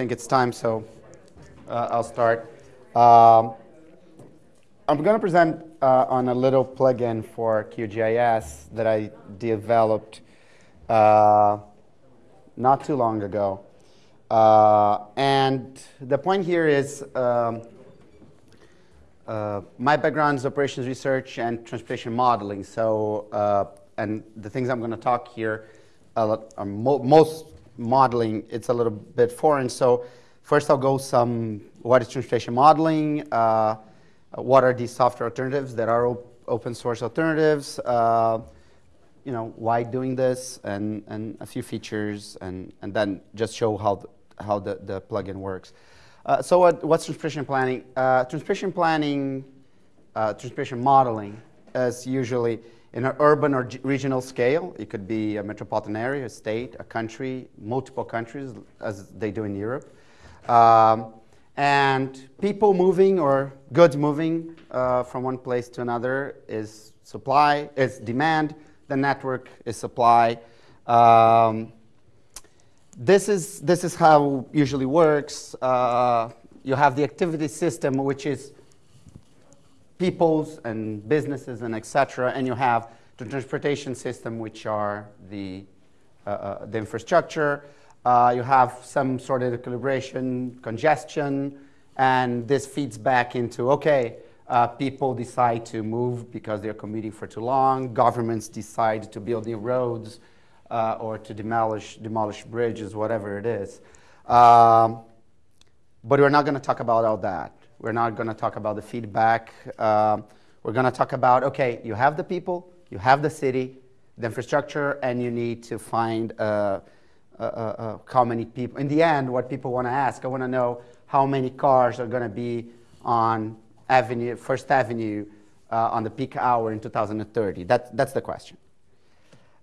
think it's time, so uh, I'll start. Um, I'm going to present uh, on a little plugin for QGIS that I developed uh, not too long ago. Uh, and the point here is um, uh, my background is operations research and transportation modeling. So, uh, and the things I'm going to talk here are mo most modeling, it's a little bit foreign. So first I'll go some, what is transportation modeling? Uh, what are these software alternatives that are op open source alternatives? Uh, you know, why doing this? And, and a few features, and, and then just show how the, how the, the plugin works. Uh, so what, what's transportation planning? Uh, transportation planning, uh, transportation modeling is usually in an urban or regional scale. It could be a metropolitan area, a state, a country, multiple countries, as they do in Europe. Um, and people moving or goods moving uh, from one place to another is supply, is demand. The network is supply. Um, this is, this is how usually works. Uh, you have the activity system, which is peoples and businesses and etc. And you have the transportation system, which are the, uh, uh, the infrastructure. Uh, you have some sort of equilibration, congestion, and this feeds back into, okay, uh, people decide to move because they're commuting for too long. Governments decide to build new roads uh, or to demolish, demolish bridges, whatever it is. Um, but we're not going to talk about all that. We're not going to talk about the feedback. Uh, we're going to talk about, okay, you have the people, you have the city, the infrastructure, and you need to find uh, uh, uh, uh how many people. In the end, what people want to ask, I want to know how many cars are going to be on Avenue, First Avenue uh, on the peak hour in 2030. That, that's the question.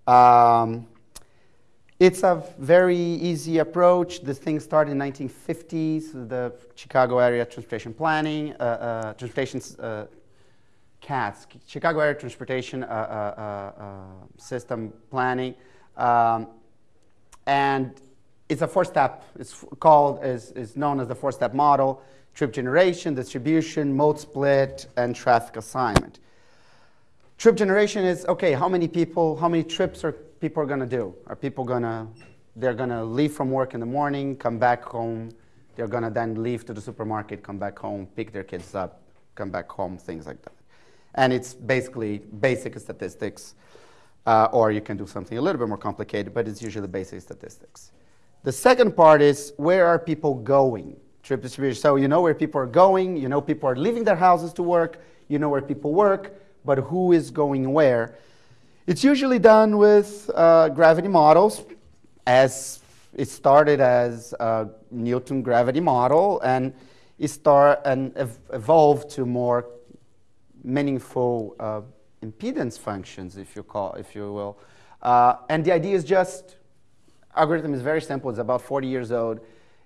Um, it's a very easy approach. The thing started in 1950s, the Chicago Area Transportation Planning, uh, uh, Transportation uh, CATS, Chicago Area Transportation uh, uh, uh, System Planning. Um, and it's a four-step, it's called, is, is known as the four-step model, trip generation, distribution, mode split, and traffic assignment. Trip generation is, okay, how many people, how many trips are people are going to do? Are people going to, they're going to leave from work in the morning, come back home, they're going to then leave to the supermarket, come back home, pick their kids up, come back home, things like that. And it's basically basic statistics, uh, or you can do something a little bit more complicated, but it's usually basic statistics. The second part is where are people going? Trip distribution. So you know where people are going, you know people are leaving their houses to work, you know where people work, but who is going where? It's usually done with uh, gravity models, as it started as a Newton gravity model, and it start and ev evolved to more meaningful uh, impedance functions, if you call, if you will. Uh, and the idea is just algorithm is very simple. It's about 40 years old.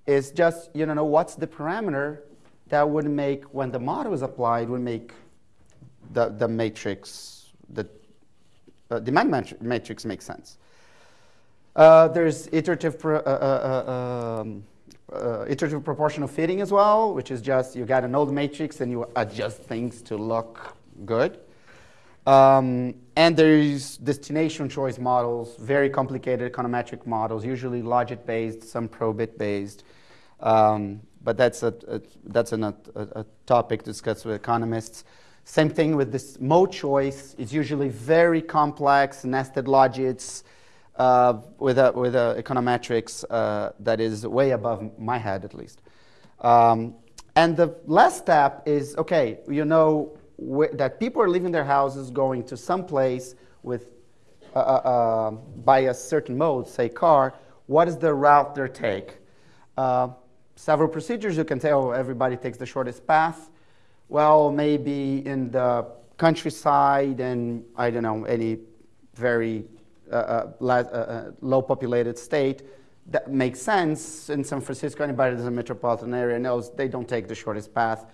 It's just you know what's the parameter that would make when the model is applied would make the the matrix the uh, demand matrix makes sense. Uh, there's iterative, pro, uh, uh, uh um, iterative proportional fitting as well, which is just you got an old matrix and you adjust things to look good. Um, and there's destination choice models, very complicated econometric models, usually logit-based, some probit based um, but that's a, a that's an, a, a topic discussed with economists. Same thing with this mode choice. It's usually very complex, nested logits uh, with, a, with a econometrics uh, that is way above my head, at least. Um, and the last step is, okay, you know that people are leaving their houses, going to some place with, uh, uh, uh by a certain mode, say car, what is the route they take? Uh, several procedures you can tell oh, everybody takes the shortest path well, maybe in the countryside and I don't know, any very uh, uh, uh, uh, low populated state, that makes sense. In San Francisco, anybody that's a metropolitan area knows they don't take the shortest path.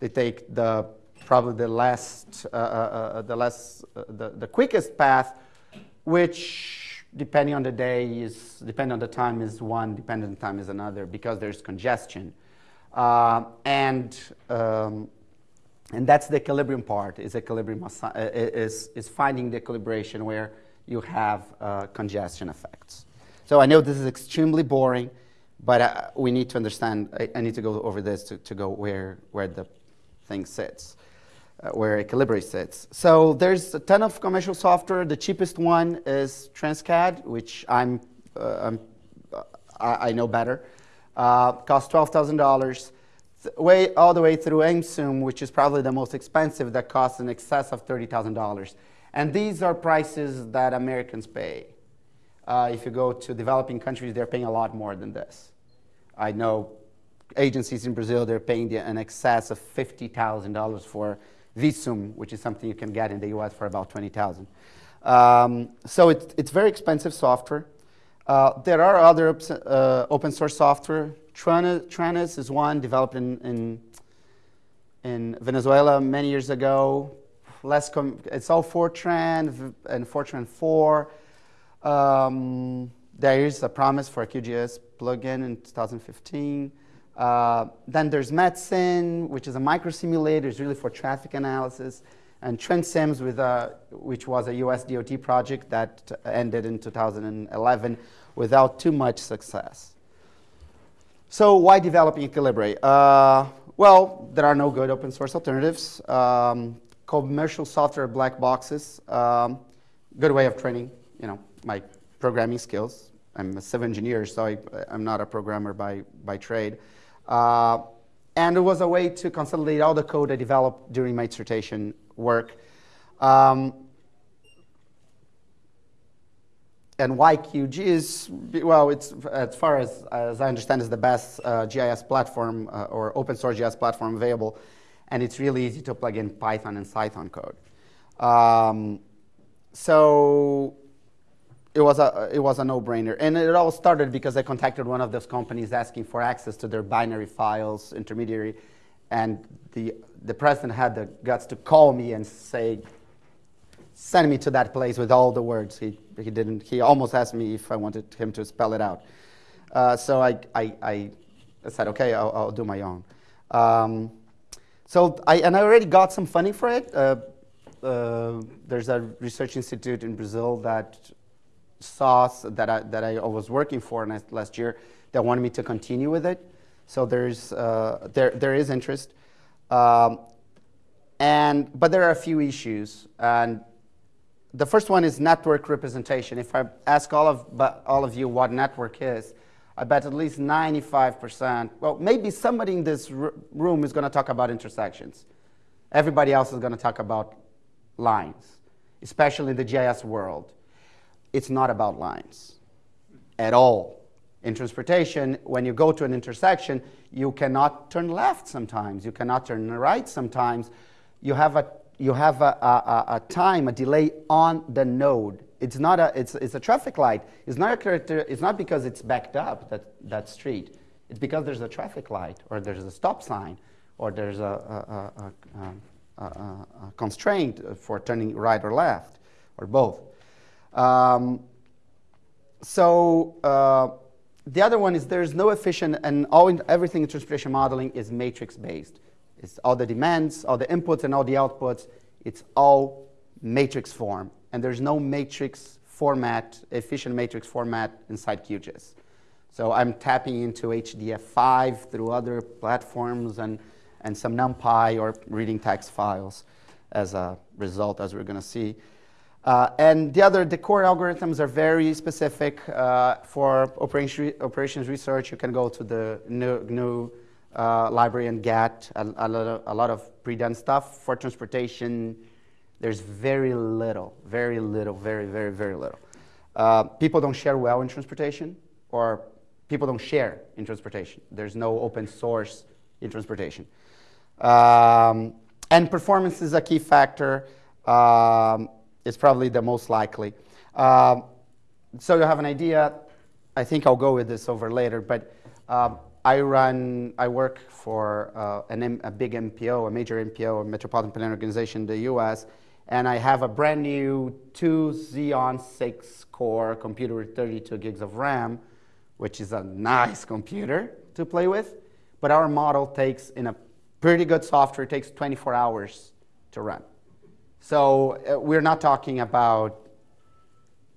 They take the probably the last, uh, uh, the less, the, the quickest path, which depending on the day is depending on the time is one, depending on the time is another because there's congestion, and um, and that's the equilibrium part. Is equilibrium uh, is is finding the equilibration where you have uh, congestion effects. So I know this is extremely boring, but uh, we need to understand. I, I, need to go over this to, to go where where the thing sits uh, where AequilibraE sits. So there's a ton of commercial software. The cheapest one is TransCAD, which I'm, uh, I'm I, I, know better. Uh, costs twelve thousand dollars. Way all the way through Aimsun, which is probably the most expensive, that costs in excess of thirty thousand dollars. And these are prices that Americans pay. Uh, if you go to developing countries, they're paying a lot more than this. I know agencies in Brazil, they're paying the, in excess of $50,000 for Visum, which is something you can get in the US for about 20,000. Um, so it, it's very expensive software. Uh, there are other uh, open source software. TRANUS is one developed in, in, in, Venezuela many years ago. Less it's all Fortran and Fortran 4. Um, there is a promise for a QGIS plugin in 2015. Uh, then there's MATSim, which is a microsimulator, it's really for traffic analysis. And TRANSIMS, with a, which was a US DOT project that ended in 2011 without too much success. So why developing AequilibraE? Uh, well, there are no good open source alternatives. Um, commercial software black boxes, um, good way of training, you know, my programming skills. I'm a civil engineer, so I, am not a programmer by, by trade. Uh, and it was a way to consolidate all the code I developed during my dissertation work. Um, and why QGIS, well, it's, as far as, as I understand, is the best uh, GIS platform uh, or open source GIS platform available. And it's really easy to plug in Python and Cython code. Um, so it was a it was a no-brainer, and it all started because I contacted one of those companies asking for access to their binary files intermediary, and the the president had the guts to call me and say, "Send me to that place with all the words." He he didn't. He almost asked me if I wanted him to spell it out. Uh, so I, I, I said, "Okay, I'll, I'll do my own." Um, so I and I already got some funding for it. Uh, uh, there's a research institute in Brazil that sauce that I, that I was working for last year that wanted me to continue with it. So there's, uh, there, there is interest. Um, and, but there are a few issues. And the first one is network representation. If I ask all of, all of you what network is, I bet at least 95%, well, maybe somebody in this room is going to talk about intersections. Everybody else is going to talk about lines, especially in the GIS world it's not about lines at all. In transportation, when you go to an intersection, you cannot turn left sometimes, you cannot turn right sometimes. You have a, you have a, a, a time, a delay on the node. It's not a, it's, it's a traffic light. It's not, a character, it's not because it's backed up, that, that street. It's because there's a traffic light, or there's a stop sign, or there's a, a, a, constraint for turning right or left, or both. Um, so uh, the other one is there's no efficient, and all everything in transportation modeling is matrix based. It's all the demands, all the inputs, and all the outputs. It's all matrix form, and there's no matrix format, efficient matrix format inside QGIS. So I'm tapping into HDF5 through other platforms and, and some NumPy or reading text files as a result, as we're going to see. Uh, and the other, the core algorithms are very specific uh, for operation, operations research. You can go to the GNU, GNU uh, library and get a, a, lot of, a lot of pre-done stuff. For transportation, there's very little, very little, very, very, very little. Uh, people don't share well in transportation, or people don't share in transportation. There's no open source in transportation. Um, and performance is a key factor. Um, is probably the most likely. Um, so you have an idea. I think I'll go with this over later, but um, I run, I work for uh, an, a big MPO, a major MPO, a metropolitan planning organization in the US, and I have a brand new 2 Xeon 6 core computer with 32 gigs of RAM, which is a nice computer to play with. But our model takes, in a pretty good software, it takes 24 hours to run. So uh, we're not talking about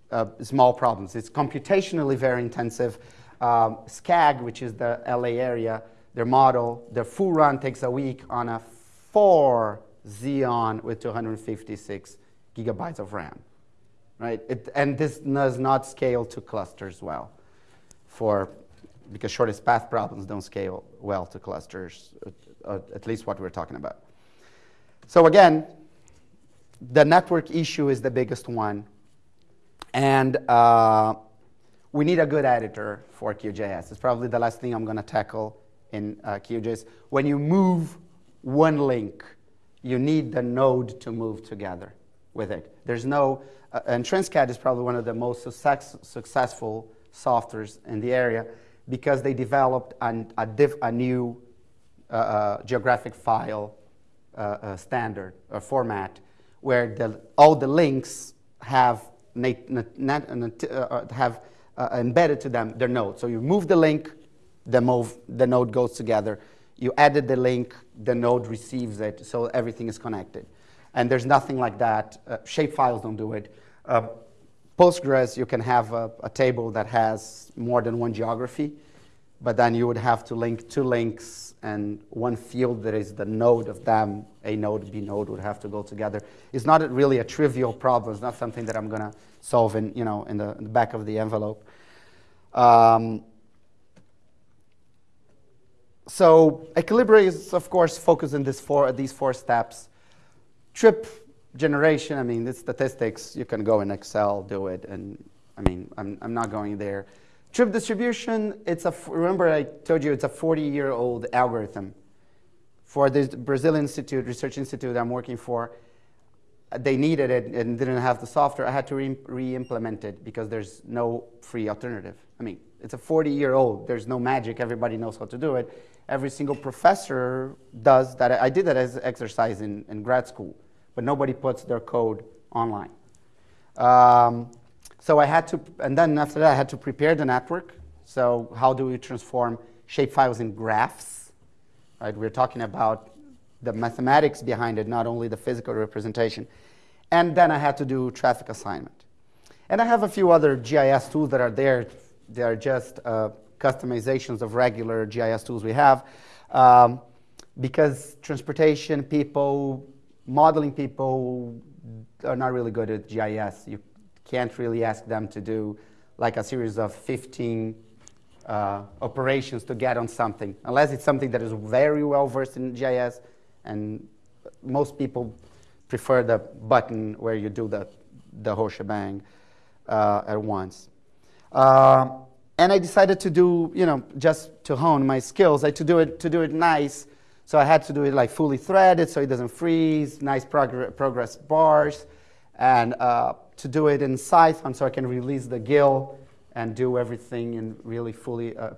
uh, small problems. It's computationally very intensive. Um, SCAG, which is the LA area, their model, their full run takes a week on a 4 Xeon with 256 gigabytes of RAM, right? It, and this does not scale to clusters well, for because shortest path problems don't scale well to clusters, uh, at least what we're talking about. So again, the network issue is the biggest one, and uh, we need a good editor for QGIS. It's probably the last thing I'm going to tackle in uh, QGIS. When you move one link you need the node to move together with it. There's no, uh, and TransCAD is probably one of the most success, successful softwares in the area because they developed an, a, diff, a, new uh, uh, geographic file uh, uh, standard or format where the, all the links have, nat, uh, have embedded to them their node. So you move the link, the, move, the node goes together you added the link, the node receives it, so everything is connected. And there's nothing like that. Uh, shapefiles don't do it. Uh, Postgres, you can have a, a, table that has more than one geography, but then you would have to link two links and one field that is the node of them, A node, B node would have to go together. It's not really a trivial problem. It's not something that I'm going to solve in, you know, in the, in the back of the envelope. Um, so AequilibraE is, of course, focused on this four, these four steps. Trip generation, I mean, the statistics, you can go in Excel, do it, and I mean, I'm, I'm not going there. Trip distribution, it's a, remember I told you it's a 40-year-old algorithm. For the Brazil Institute, Research Institute I'm working for, they needed it and didn't have the software. I had to re-implement it because there's no free alternative. I mean, it's a 40-year-old. There's no magic. Everybody knows how to do it every single professor does that. I did that as an exercise in, in grad school, but nobody puts their code online. Um, so I had to, and then after that, I had to prepare the network. So how do we transform shapefiles in graphs? Right, we're talking about the mathematics behind it, not only the physical representation. And then I had to do traffic assignment. And I have a few other GIS tools that are there. They are just uh, customizations of regular GIS tools we have. Um, because transportation people, modeling people are not really good at GIS. You can't really ask them to do like a series of 15 uh, operations to get on something, unless it's something that is very well versed in GIS, and most people prefer the button where you do the, the whole shebang uh, at once. Uh, and I decided to do, you know, just to hone my skills, like to do it, to do it nice. So I had to do it like fully threaded so it doesn't freeze, nice progr progress bars, and uh, to do it in Python so I can release the GIL and do everything in really fully uh,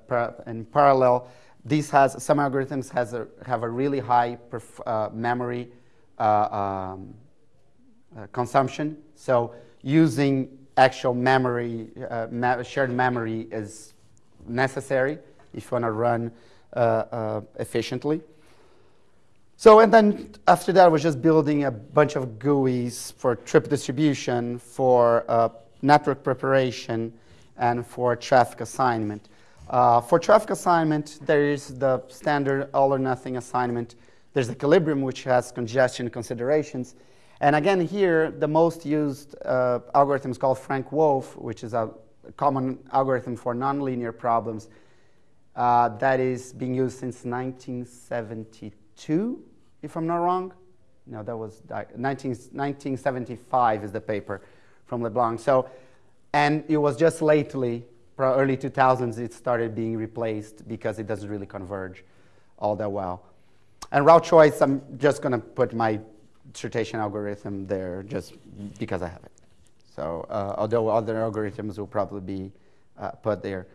in parallel. These has some algorithms has a, have a really high uh, memory uh, um, uh, consumption. So using actual memory, uh, shared memory is necessary if you want to run efficiently. So, and then after that, I was just building a bunch of GUIs for trip distribution, for uh, network preparation, and for traffic assignment. Uh, for traffic assignment, there is the standard all or nothing assignment. There's Equilibrium, which has congestion considerations. And again, here, the most used uh, algorithm is called Frank-Wolfe, which is a common algorithm for nonlinear problems uh, that is being used since 1972, if I'm not wrong. No, that was 19, 1975 is the paper from LeBlanc. So, and it was just lately, early 2000s, it started being replaced because it doesn't really converge all that well. And route choice, I'm just going to put my dissertation algorithm there just because I have it. So uh, although other algorithms will probably be uh, put there.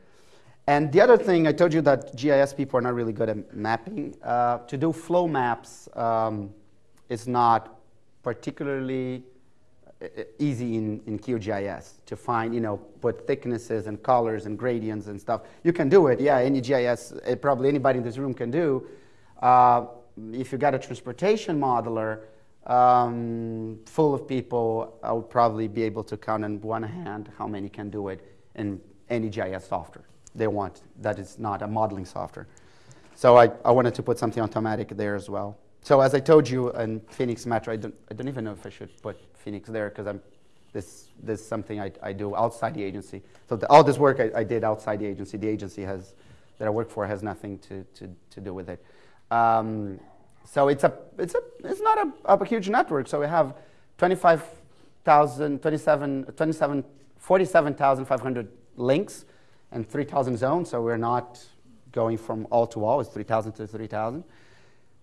And the other thing, I told you that GIS people are not really good at mapping. Uh, to do flow maps um, is not particularly uh, easy in, in QGIS to find, you know, put thicknesses and colors and gradients and stuff. You can do it, yeah, any GIS, uh, probably anybody in this room can do. Uh, if you got a transportation modeler um, full of people, I would probably be able to count on one hand how many can do it in any GIS software they want that is not a modeling software. So I, I wanted to put something automatic there as well. So as I told you in Phoenix Metro, I don't, I don't even know if I should put Phoenix there because I'm this, this is something I, I do outside the agency. So the, all this work I, I, did outside the agency. The agency has, that I work for has nothing to, to, to do with it. Um, so it's, a, it's, a, it's not a, a huge network. So we have 25,000, 27, 27, 47,500 links and 3,000 zones. So we're not going from all to all. It's 3,000 to 3,000.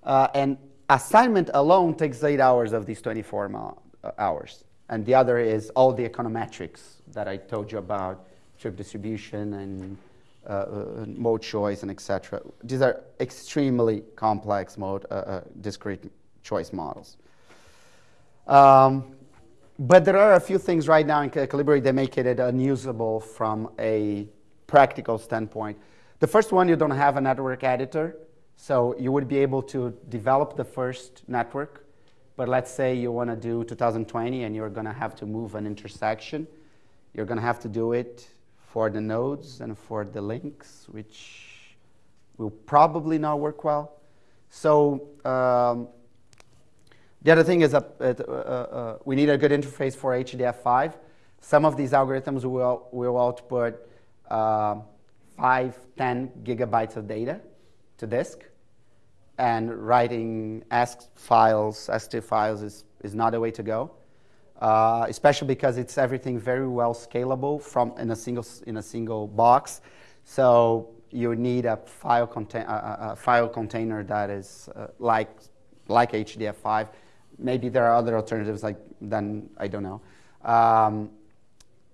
Uh, and assignment alone takes eight hours of these 24 uh, hours. And the other is all the econometrics that I told you about, trip distribution and uh, uh mode choice and etc. These are extremely complex mode uh, discrete choice models. Um, but there are a few things right now in Colibri that make it unusable from a practical standpoint. The first one, you don't have a network editor. So you would be able to develop the first network, but let's say you want to do 2020 and you're going to have to move an intersection. You're going to have to do it for the nodes and for the links, which will probably not work well. So um, the other thing is uh, uh, uh, we need a good interface for HDF5. Some of these algorithms will, will output uh, 5, 10 gigabytes of data to disk. And writing ASCII files, ST files is, is not a way to go. Uh, especially because it's everything very well scalable from in a single in a single box. So you need a file, contain, a file container that is uh, like like HDF5. Maybe there are other alternatives like then I don't know. Um,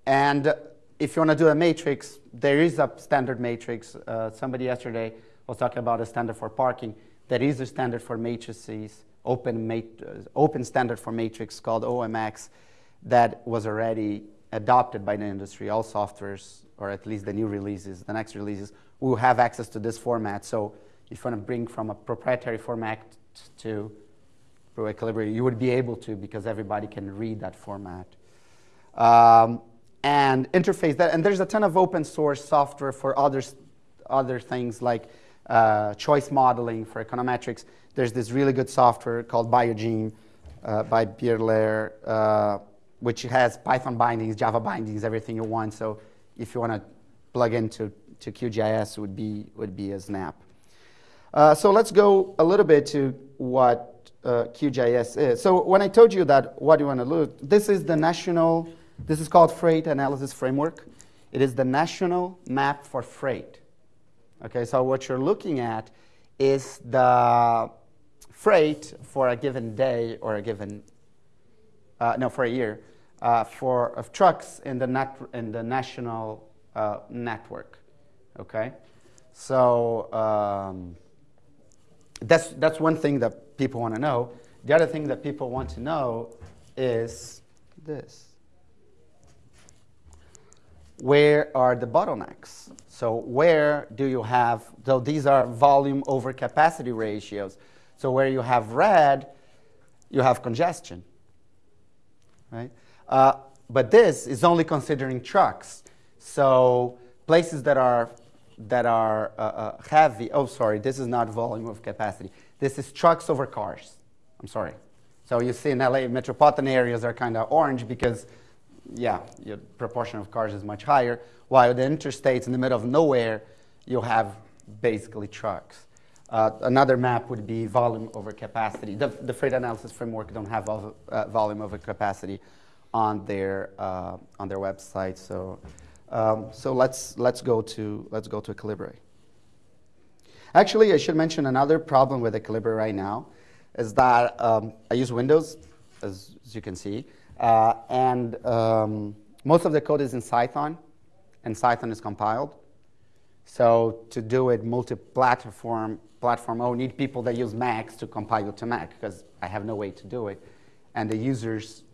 and if you want to do a matrix, there is a standard matrix. Uh, somebody yesterday was talking about a standard for parking. There is a standard for matrices, open, mat- uh, open standard for matrix called OMX that was already adopted by the industry. All softwares, or at least the new releases, the next releases, will have access to this format. So if you want to bring from a proprietary format to Pro Equilibrium, you would be able to because everybody can read that format. Um, and interface that. And there's a ton of open source software for other, other things like uh, choice modeling for econometrics. There's this really good software called Biogeme uh, by Bierlaire uh, which has Python bindings, Java bindings, everything you want. So if you want to plug into to QGIS, would be would be a snap. Uh, so let's go a little bit to what uh, QGIS is. So when I told you that, what you want to look? This is the national this is called Freight Analysis Framework. It is the national map for freight. Okay, so what you're looking at is the freight for a given day or a given, uh, no, for a year, uh, for of trucks in the, net, in the national uh, network. Okay, so um, that's, that's one thing that people want to know. The other thing that people want to know is this where are the bottlenecks? So where do you have, so these are volume over capacity ratios. So where you have red, you have congestion, right? Uh, but this is only considering trucks. So places that are, that are uh, uh, heavy, oh, sorry, this is not volume of capacity. This is trucks over cars. I'm sorry. So you see in LA, metropolitan areas are kind of orange because yeah, your proportion of cars is much higher, while the interstates in the middle of nowhere, you'll have basically trucks. Uh, another map would be volume over capacity. The, the freight analysis framework don't have uh, volume over capacity on their uh, on their website. So um, so let's let's go to let's go to AequilibraE. Actually, I should mention another problem with AequilibraE right now is that um, I use Windows, as, as you can see. Uh, and um, most of the code is in Cython, and Cython is compiled. So to do it multi-platform, platform, oh, need people that use Macs to compile to Mac because I have no way to do it. and the users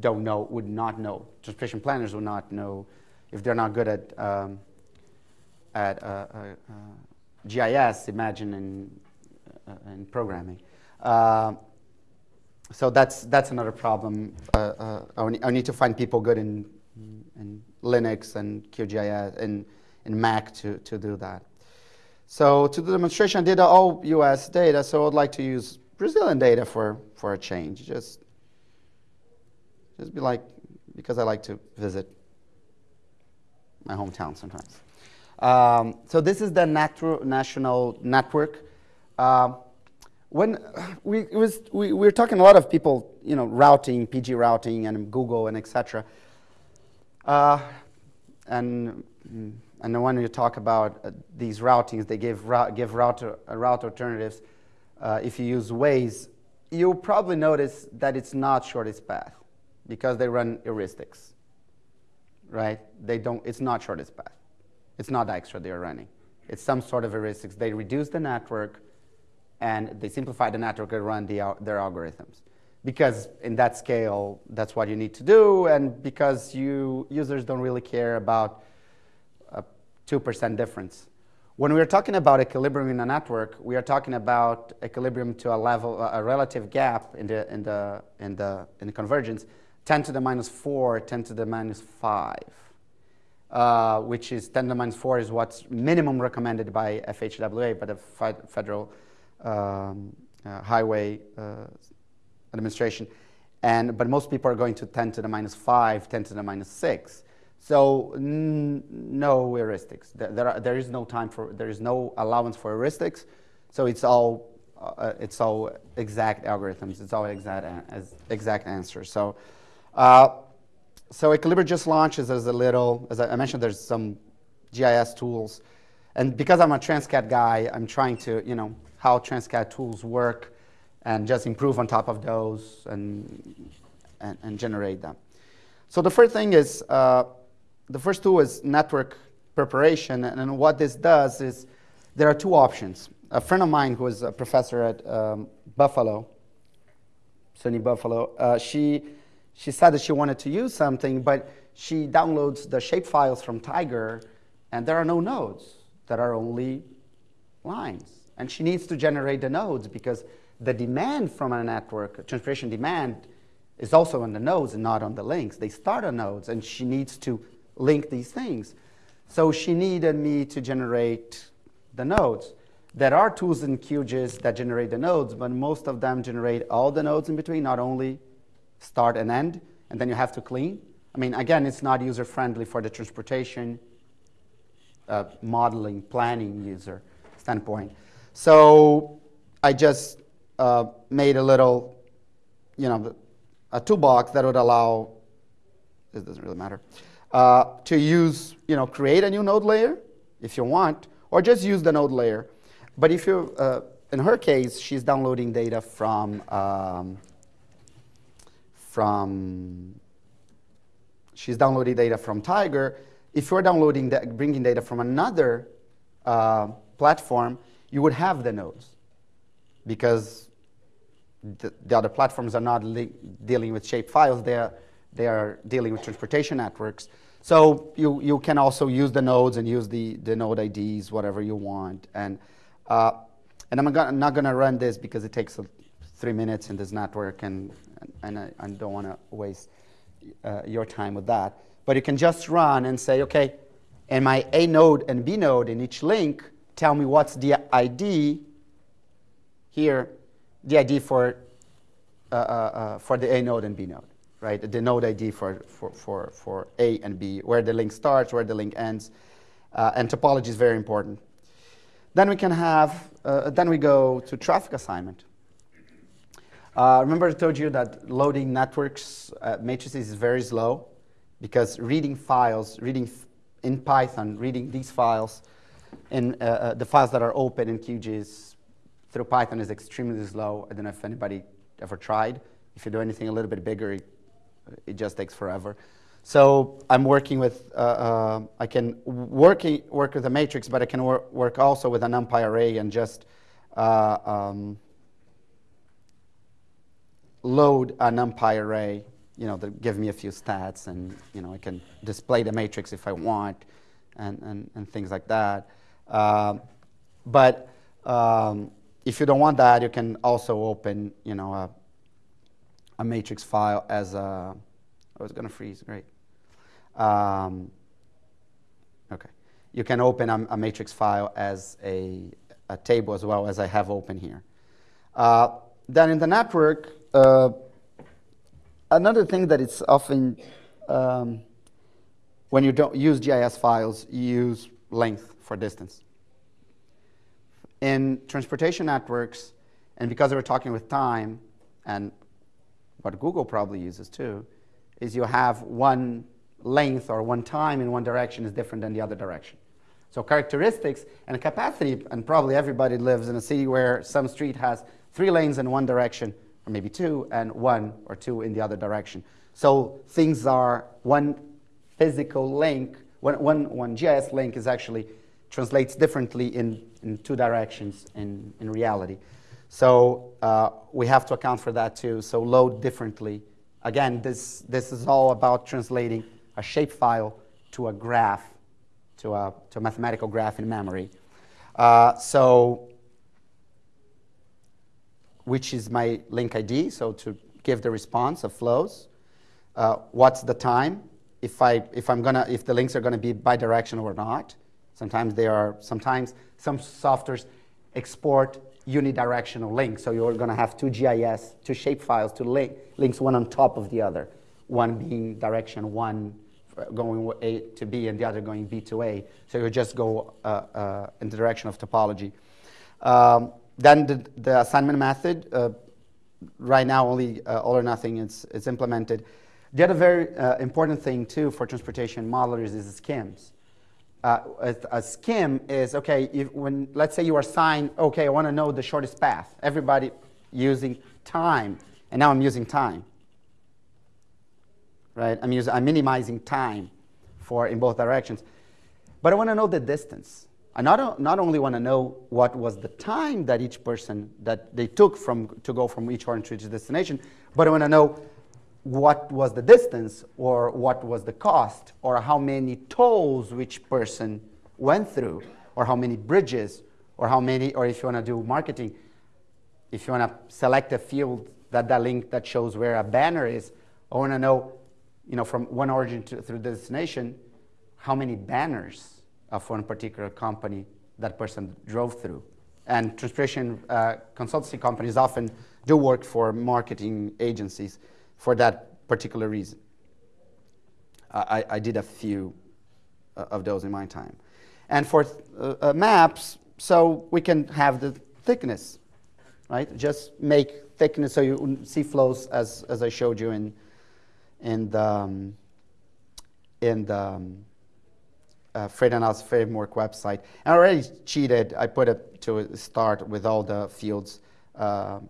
don't know, would not know. Transportation planners would not know if they're not good at um, at uh, uh, uh GIS. Imagine in uh, in programming. Uh, so that's that's another problem. I, I, need to find people good in in Linux and QGIS and in Mac to to do that. So to the demonstration, I did all US data, so I'd like to use Brazilian data for, for a change. Just, just be like, because I like to visit my hometown sometimes. Um, so this is the national network. Uh, when we, was, we, we were talking a lot of people, you know, routing, PG routing, and Google, and etc. Uh, and mm, and when you talk about uh, these routings, they give, give route, uh, route alternatives. Uh, if you use Waze, you'll probably notice that it's not shortest path because they run heuristics, right? They don't, it's not shortest path. It's not Dijkstra they're running. It's some sort of heuristics. They reduce the network and they simplify the network and run the, their algorithms. Because in that scale, that's what you need to do, and because you users don't really care about a 2% difference. When we're talking about equilibrium in a network, we are talking about equilibrium to a level, a relative gap in the, in the, in the, in the convergence, 10 to the minus 4, 10 to the minus 5, uh, which is 10 to the minus 4 is what's minimum recommended by FHWA, by the Federal um, uh, Highway uh, Administration. And, but most people are going to 10 to the minus 5, 10 to the minus 6. So no heuristics. There, are, there is no time for, there is no allowance for heuristics. So it's all, uh, it's all exact algorithms. It's all exact, as exact answers. So, uh, so AequilibraE just launches as a little, as I mentioned, there's some GIS tools. And because I'm a TransCAD guy, I'm trying to, you know, how TransCAD tools work and just improve on top of those and, and, and generate them. So the first thing is, uh, the first tool is network preparation, and what this does is there are two options. A friend of mine who is a professor at um, Buffalo, SUNY Buffalo, uh, she, she said that she wanted to use something, but she downloads the shapefiles from Tiger, and there are no nodes. There are only lines. And she needs to generate the nodes because the demand from a network, transportation demand, is also on the nodes and not on the links. They start on nodes, and she needs to link these things. So she needed me to generate the nodes. There are tools in QGIS that generate the nodes, but most of them generate all the nodes in between, not only start and end, and then you have to clean. I mean, again, it's not user-friendly for the transportation uh, modeling, planning user standpoint. So I just uh, made a little, you know, a toolbox that would allow, this doesn't really matter, uh, to use, you know, create a new node layer if you want, or just use the node layer. But if you, uh, in her case, she's downloading data from, um, from, she's downloading data from Tiger. If you're downloading, the, bringing data from another uh, platform, you would have the nodes because the, the other platforms are not dealing with shape files. They are, they are dealing with transportation networks. So you, you can also use the nodes and use the, the node IDs, whatever you want. And, uh, and I'm, gonna, not going to run this because it takes three minutes in this network, and, and I, I don't want to waste uh, your time with that. But you can just run and say, OK, in my A node and B node in each link, tell me what's the ID here, the ID for, uh, uh, uh for the A node and B node right? The node ID for, for, for, for A and B, where the link starts, where the link ends. Uh, and topology is very important. Then we can have, uh, then we go to traffic assignment. Uh, remember I told you that loading networks matrices is very slow because reading files, reading in Python, reading these files, in uh, uh, the files that are open in QGIS through Python is extremely slow. I don't know if anybody ever tried. If you do anything a little bit bigger, it it just takes forever. So I'm working with, uh, uh, I can work, work with a matrix, but I can wor work also with an NumPy array and just uh, um, load a NumPy array, you know, that give me a few stats, and you know, I can display the matrix if I want, and, and, and things like that. Uh, but um, if you don't want that, you can also open, you know, a, a matrix file as a. Oh, it's going to freeze. Great. Um, okay. You can open a, a, matrix file as a, a, table as well as I have open here. Uh, then in the network, uh, another thing that it's often um, when you don't use GIS files, you use length for distance. In transportation networks, and because we're talking with time, and what Google probably uses too, is you have one length or one time in one direction is different than the other direction. So characteristics and capacity, and probably everybody lives in a city where some street has three lanes in one direction, or maybe two, and one or two in the other direction. So things are one physical link, one, one, one GIS link is actually translates differently in, in two directions in, in reality. So uh, we have to account for that too. So load differently. Again, this, this is all about translating a shapefile to a graph, to a, to a mathematical graph in memory. Uh, so, which is my link ID, so to give the response of flows. Uh, what's the time? If, I, if, I'm gonna, if the links are going to be bidirectional or not. Sometimes they are, sometimes some softwares export unidirectional links. So you're going to have two GIS, two shapefiles, two link, links, one on top of the other. One being direction one going A to B and the other going B to A. So you just go uh, uh, in the direction of topology. Um, then the, the, assignment method, uh, right now only uh, all or nothing is, is implemented. The other very uh, important thing too for transportation modelers is schemes. Uh, a, a, skim is okay. If, when let's say you assign, okay, I want to know the shortest path. Everybody using time, and now I'm using time right? I'm, using, I'm minimizing time for in both directions. But I want to know the distance. I not, not only want to know what was the time that each person that they took from to go from each point to each destination, but I want to know what was the distance or what was the cost or how many tolls which person went through or how many bridges or how many or if you want to do marketing if you want to select a field that that link that shows where a banner is i want to know you know, from one origin to, through the destination, how many banners of one particular company that person drove through. And transportation uh, consultancy companies often do work for marketing agencies for that particular reason. I, I did a few uh, of those in my time. And for uh, uh, maps, so we can have the thickness, right? Just make thickness so you see flows as, as I showed you in, in the, um, in the um, uh, Framework website. And I already cheated. I put it to start with all the fields uh,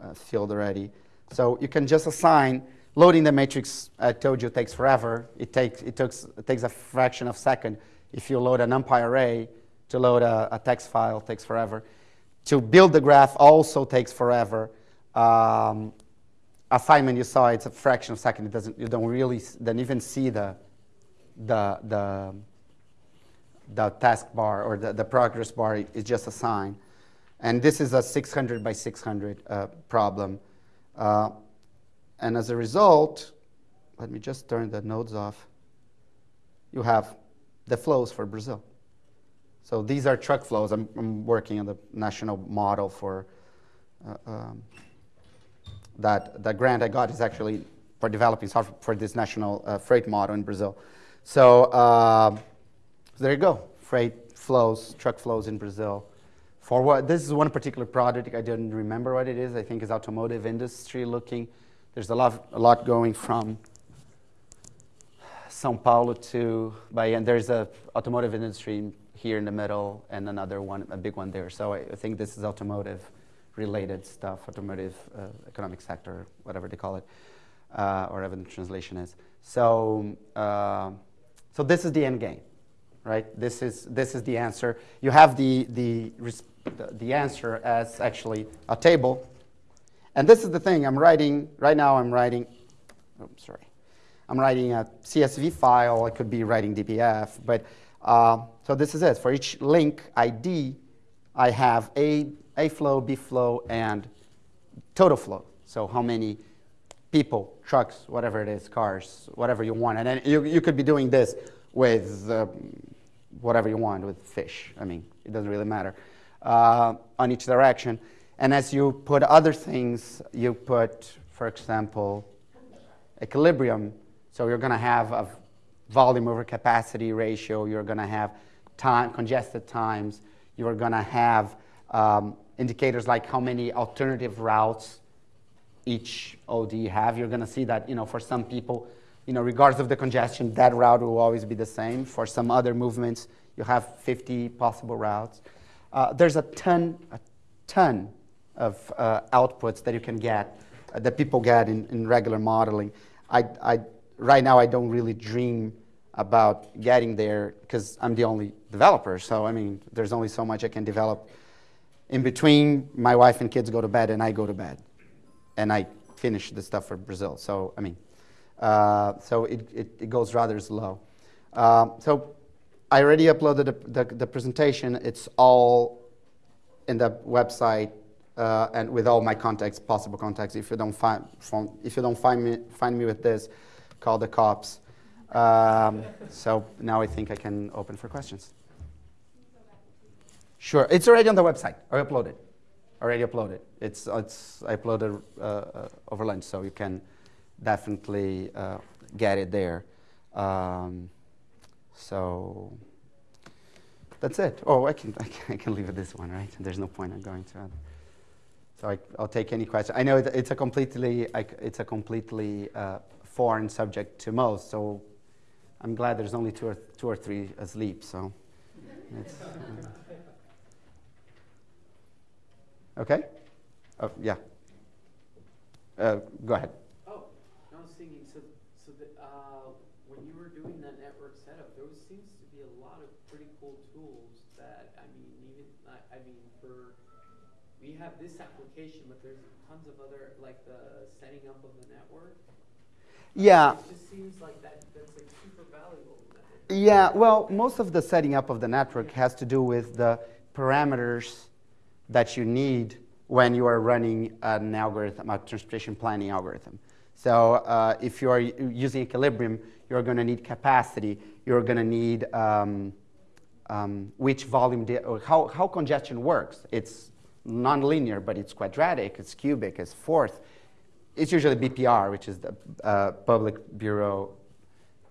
uh, filled already. So you can just assign loading the matrix. I told you takes forever. It takes it takes it takes a fraction of a second. If you load an NumPy array to load a, a text file, takes forever. To build the graph also takes forever. Um, assignment you saw, it's a fraction of a second. It doesn't, you don't really don't even see the, the, the, the task bar or the, the progress bar is just a sign. And this is a 600 by 600 uh, problem. Uh, and as a result, let me just turn the nodes off. You have the flows for Brazil. So these are truck flows. I'm, I'm working on the national model for uh, um, that the grant I got is actually for developing software for this national uh, freight model in Brazil. So, uh, there you go, freight flows, truck flows in Brazil. For what this is one particular project I didn't remember what it is. I think is automotive industry looking. There's a lot, a lot going from São Paulo to Bahia, and there's a automotive industry here in the middle, and another one, a big one there. So I, I think this is automotive related stuff, automotive uh, economic sector, whatever they call it, uh, or whatever the translation is. So, uh, so this is the end game, right? This is this is the answer. You have the the the answer as actually a table, And this is the thing, I'm writing, right now I'm writing, oh, sorry. I'm writing a CSV file, I could be writing DBF, but uh, so this is it. For each link ID, I have A, A flow, B flow, and total flow. So how many people, trucks, whatever it is, cars, whatever you want. And then you, you could be doing this with uh, whatever you want, with fish. I mean, it doesn't really matter, uh, on each direction. And as you put other things, you put, for example, equilibrium. So you're going to have a volume over capacity ratio. You're going to have time, congested times. You're going to have um, indicators like how many alternative routes each OD have. You're going to see that, you know, for some people, you know, regardless of the congestion, that route will always be the same. For some other movements, you have 50 possible routes. Uh, there's a ton, a ton of uh, outputs that you can get, uh, that people get in, in regular modeling. I, I, right now, I don't really dream about getting there because I'm the only developer. So, I mean, there's only so much I can develop. In between, my wife and kids go to bed and I go to bed. And I finish the stuff for Brazil. So, I mean, uh, so it, it, it, goes rather slow. Uh, so I already uploaded the, the, the, presentation. It's all in the website uh, and with all my contacts, possible contacts. If you don't find, from, if you don't find me, find me with this, call the cops. Um, so now I think I can open for questions. Sure, it's already on the website. I uploaded, already uploaded. It's it's I uploaded uh, over lunch, so you can definitely uh, get it there. Um, so that's it. Oh, I can, I can, I can leave it this one, right? There's no point in going to it. So I, will take any question. I know it's a completely, it's a completely uh, foreign subject to most, so I'm glad there's only two or, two or three asleep. So, uh, okay. Oh, yeah. Uh, go ahead. Have this application, but there's tons of other, like the setting up of the network. Yeah. It just seems like that, that's like super valuable. Yeah, well, most of the setting up of the network has to do with the parameters that you need when you are running an algorithm, a transportation planning algorithm. So uh, if you are using equilibrium, you're going to need capacity. You're going to need um, um, which volume, how, how congestion works. It's nonlinear, but it's quadratic, it's cubic, it's fourth. It's usually BPR, which is the uh, Public Bureau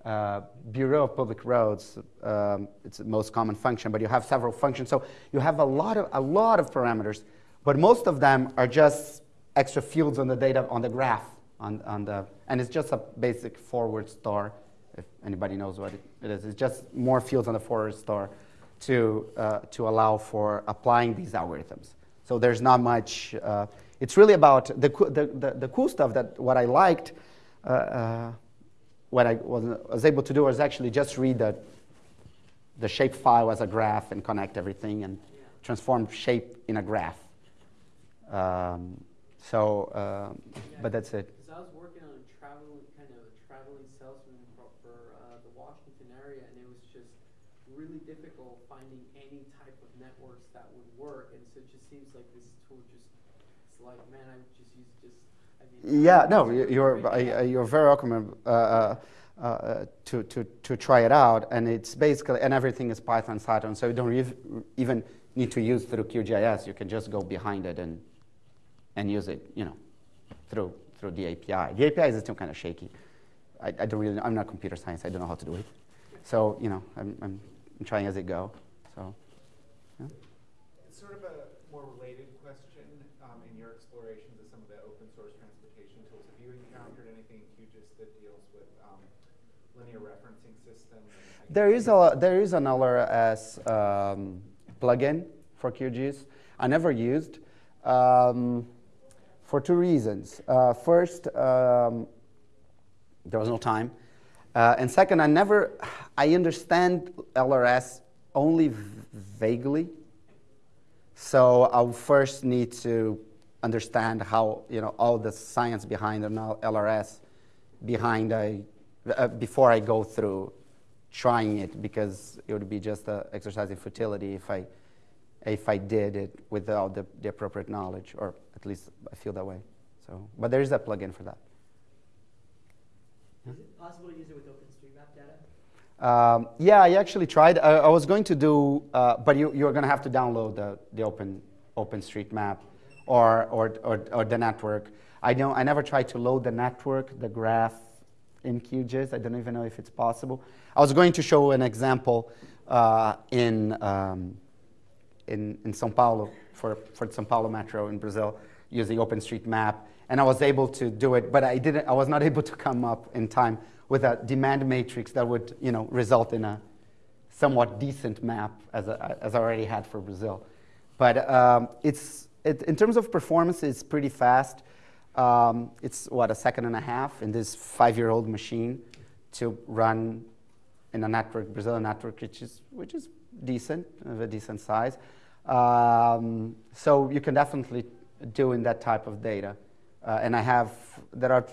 uh, Bureau of Public Roads. Um, it's the most common function, but you have several functions. So you have a lot of a lot of parameters, but most of them are just extra fields on the data on the graph on, on the and it's just a basic forward star. If anybody knows what it is, it's just more fields on the forward star to uh, to allow for applying these algorithms. So there's not much. Uh, it's really about the, the, the, the, cool stuff that what I liked, uh, uh, what I was, was, able to do was actually just read the, the shape file as a graph and connect everything and transform shape in a graph. Um, so, um, but that's it. Because I was working on a traveling kind of a traveling salesman for, for uh, the Washington area, and it was just really difficult finding any type of networks that would work. And so it just seems like this tool just, it's like, man, I would just use just. I mean, yeah, no, you're, I, you're very welcome uh, uh, uh, to, to, to try it out. And it's basically, and everything is Python Saturn, so you don't even need to use through QGIS. You can just go behind it and, and use it, you know, through, through the API. The API is still kind of shaky. I, I don't really, know. I'm not computer science, I don't know how to do it. So, you know, I'm, I'm, I'm trying as it go. So, yeah. It's sort of a more related question um, in your explorations of some of the open source transportation tools. Have you encountered anything in QGIS that deals with um, linear referencing systems? There is a there is an LRS um, plugin for QGIS. I never used um, for two reasons. Uh, first, um, there was no time. Uh, and second, I never, I understand LRS only vaguely. So I'll first need to understand how you know all the science behind an LRS behind a uh, before I go through trying it because it would be just an exercise in futility if I if I did it without the, the appropriate knowledge, or at least I feel that way. So, but there is a plugin for that. Possible to use it with OpenStreetMap data? Um, yeah, I actually tried. I, I was going to do, uh, but you, you're going to have to download the, the Open OpenStreetMap or, or, or, or the network. I don't. I never tried to load the network, the graph in QGIS. I don't even know if it's possible. I was going to show an example uh, in, um, in in São Paulo for for São Paulo Metro in Brazil using OpenStreetMap, and I was able to do it, but I didn't. I was not able to come up in time with a demand matrix that would, you know, result in a somewhat decent map as, a, as I already had for Brazil. But um, it's, it, in terms of performance, it's pretty fast. Um, it's what a second and a half in this five-year-old machine to run in a network, Brazilian network, which is which is decent, of a decent size. Um, so you can definitely do in that type of data. Uh, and I have there are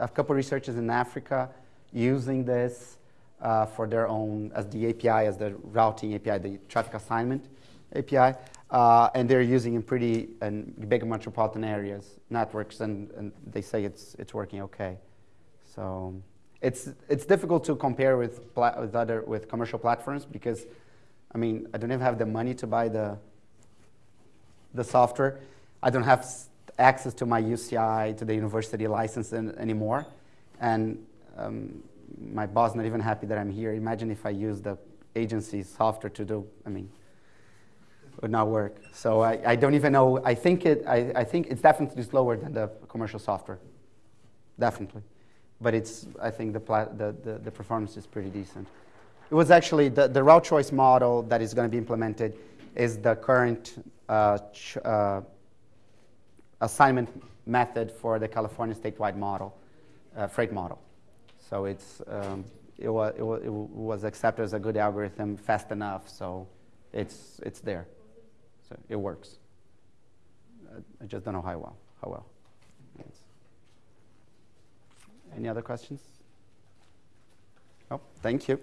a couple researchers in Africa using this uh, for their own as the API, as the routing API, the traffic assignment API, uh, and they're using in pretty and big metropolitan areas networks, and, and they say it's it's working okay. So it's it's difficult to compare with with other with commercial platforms because, I mean, I don't even have the money to buy the the software. I don't have access to my UCI to the university license an- anymore, and um, my boss not even happy that I'm here. Imagine if I use the agency's software to do. I mean, it would not work. So I, I don't even know. I think it. I, I think it's definitely slower than the commercial software. Definitely, but it's. I think the the, the, the performance is pretty decent. It was actually the, the route choice model that is going to be implemented is the current uh, uh, assignment method for the California statewide model, uh, freight model. So it's, um, it, wa- it, wa- it was accepted as a good algorithm fast enough, so it's, it's there. So it works. I just don't know how well. How well. It's- Any other questions? Oh, thank you.